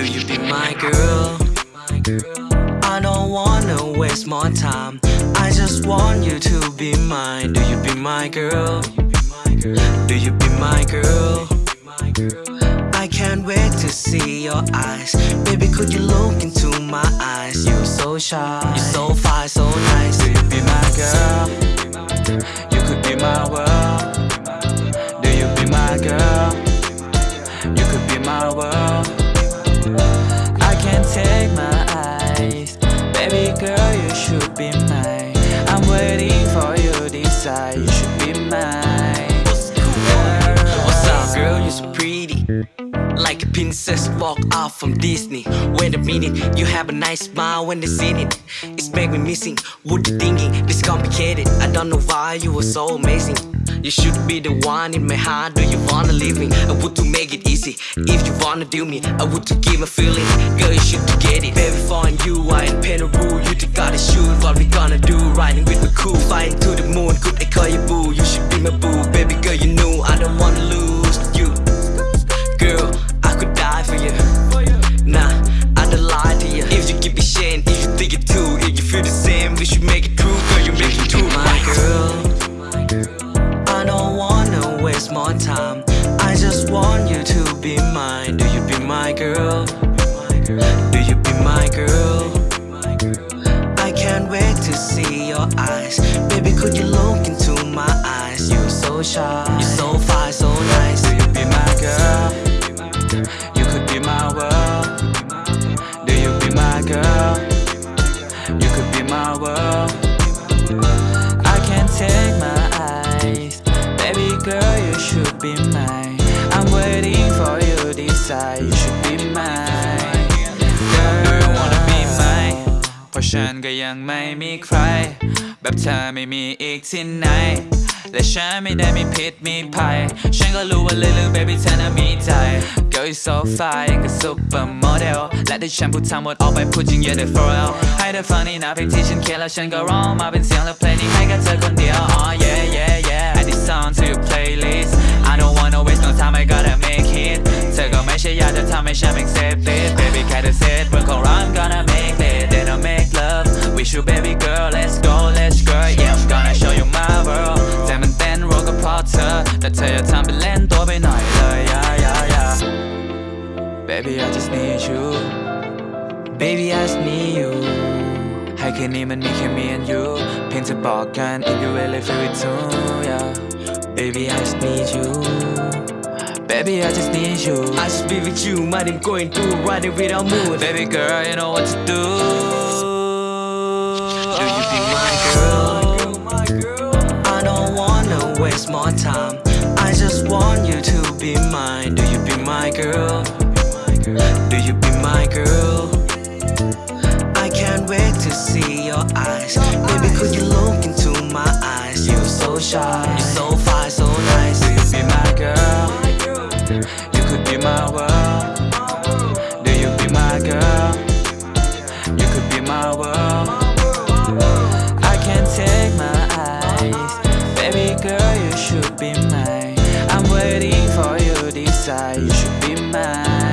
Do you be my girl? I don't wanna waste more time. I just want you to be mine. Do you be my girl? Do you be my girl? I can't wait to see your eyes. Baby, could you look into my eyes? You're so shy, you're so fine, so nice. Do you be my girl? You should be mine. What's up, girl? You're so pretty. Like a princess walk out from Disney. Wait a minute, you have a nice smile when they see it. It's make me missing. What you thinking? This complicated. I don't know why you were so amazing. You should be the one in my heart. Do you wanna live me? I would to make it easy. If you wanna do me, I would to give a feeling. Girl, you should get it. Baby, following you, I ain't pen a rule. Riding with me cool, flying to the moon. Could I call you boo? You should be my boo. Baby girl, you know I don't wanna lose you. Girl, I could die for you. Nah, I don't lie to you. If you give me shit, if you think it too, if you feel the same, we should make it true. Girl, you make it true, my girl. I don't wanna waste more time. could you look into my eyes? You're so shy, you're so fine, so nice. Do you be my girl? You could be my world. Do you be my girl? You could be my world. I can't take my eyes. Baby girl, you should be mine. I'm waiting for you to decide. You should be mine. Girl, do you wanna be mine? เพราะฉันก็ยังไม่มีใคร แบบเธอไม่มีอีกที่ไหน และฉันไม่ได้มีพิษมีภัย ฉันก็รู้ว่าลึกๆ baby เธอน่ะมีใจ Girl you so fly ยังกับ supermodel และที่ฉันพูดทั้งหมดออกไปพูดจริง yeah they for real ให้เธอฟังนี่นะเพลงที่ฉันเขียนแล้วฉันก็ร้องมาเป็นเสียงและเพลงนี้ให้กับเธอคนเดียว oh yeah yeah yeah add this song to your playlist I don't wanna waste no time I gotta make it เธอก็ไม่ใช่อยากจะทำให้ฉัน accept it baby แค่เธอ said baby I just need you Baby, I just need you. ให้คืนนี้มันมีแค่ me and you เพียงจะบอกกัน if you really feel it too yeah Baby, I just need you. baby I just need you I just be with you, mind him going through, riding without mood. baby girl you know what to do Do Do you be my girl? I can't wait to see your eyes. Baby, could you look into my eyes? You're so shy, you're so fine, so nice. Do you be my girl? You could be my world. Do you be my girl? You could be my world. I can't take my eyes. Baby girl, you should be mine. I'm waiting for you to decide. You should. Be mine.